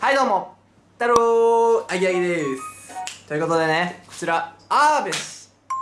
はいどうも。太郎あぎあぎです。ということでねこちらアーベシこ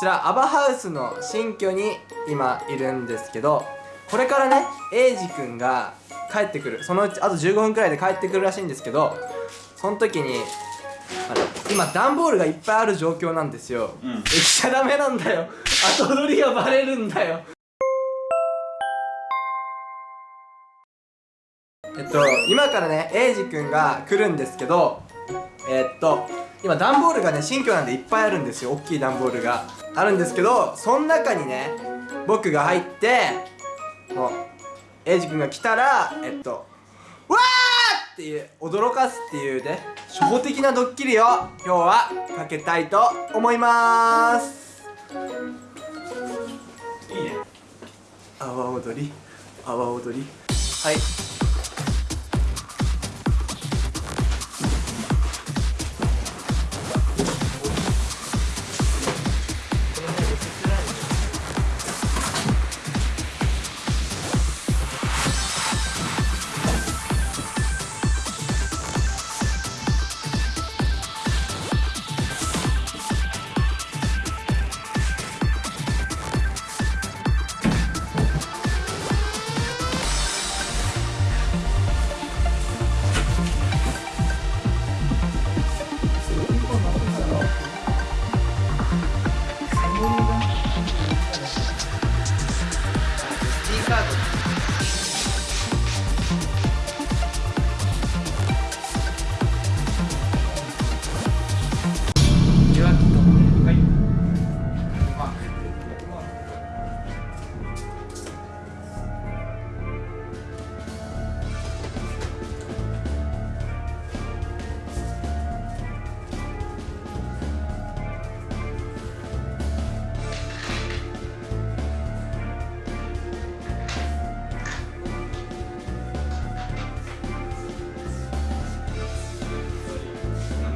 ちらアバハウスの新居に今いるんですけどこれからねエイジくんが帰ってくる。そのうちあと15分くらいで帰ってくるらしいんですけどその時に今段ボールがいっぱいある状況なんですよ、うん、え来ちゃダメなんだよ。後取りがバレるんだよえっと今からねエイジくんが来るんですけどえっと今段ボールがね新居なんでいっぱいあるんですよ。大きい段ボールが。あるんですけどその中にね僕が入ってもうエイジくんが来たらえっとわーっていう驚かすっていうね初歩的なドッキリを今日はかけたいと思います。いいね。阿波踊り？阿波踊り？はい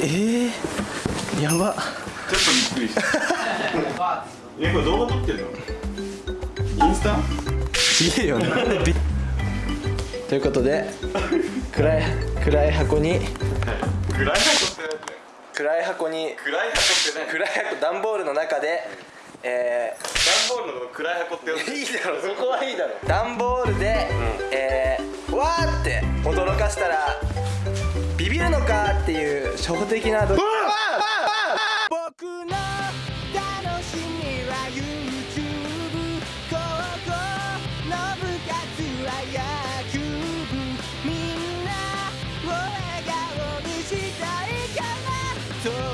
えー、やば。ちょっとびっくりした。えこれ動画撮ってんの？インスタ？ちげえよねということで暗い暗い箱に、暗い箱って暗い箱に暗い箱ってね暗い箱段ボールの中でえー、段ボールの暗い箱っていいだろそこはいいだろ。段ボールで、うん、えー、わーって驚かしたらビるのかっていう初歩的な僕の楽しみは YouTube 高校の部活は野球部みんなを笑顔にしたいから